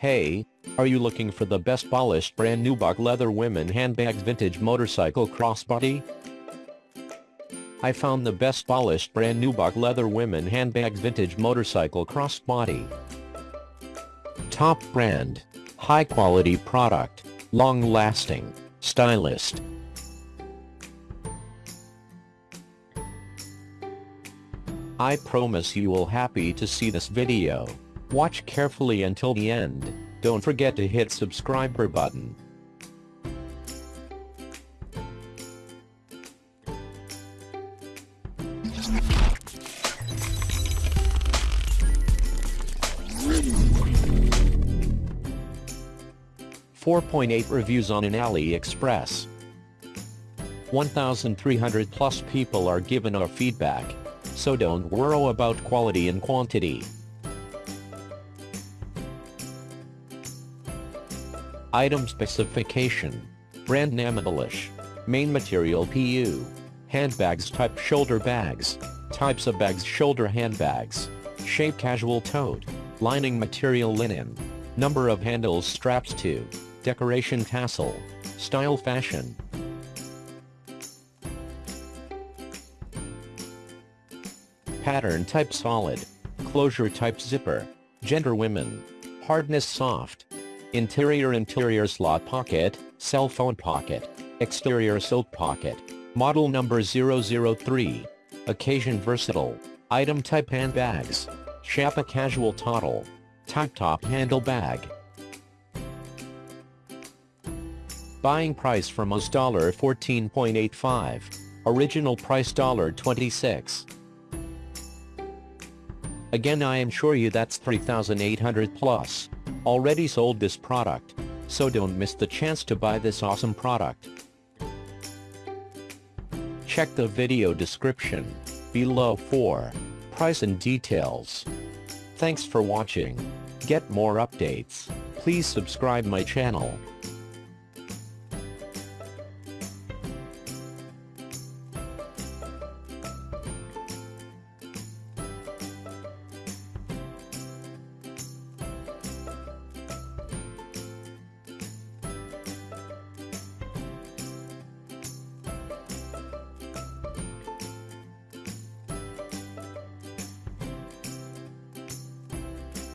Hey, are you looking for the best polished brand new buck leather women handbags vintage motorcycle crossbody? I found the best polished brand new buck leather women handbags vintage motorcycle crossbody. Top brand, high quality product, long lasting, stylist. I promise you will happy to see this video. Watch carefully until the end. Don't forget to hit subscriber button. Four point eight reviews on an AliExpress. 1,300 plus people are given our feedback, so don't worry about quality and quantity. Item specification. Brand name English. Main material PU. Handbags type shoulder bags. Types of bags shoulder handbags. Shape casual tote. Lining material linen. Number of handles straps two. Decoration tassel. Style fashion. Pattern type solid. Closure type zipper. Gender women. Hardness soft. Interior interior slot pocket, cell phone pocket. Exterior silk pocket. Model number 003. Occasion versatile. Item type handbags. Shapa casual toddle. Type top handle bag. Buying price from us $14.85. Original price $26. Again I am sure you that's 3800 plus. Already sold this product. So don't miss the chance to buy this awesome product. Check the video description below for price and details. Thanks for watching. Get more updates. Please subscribe my channel.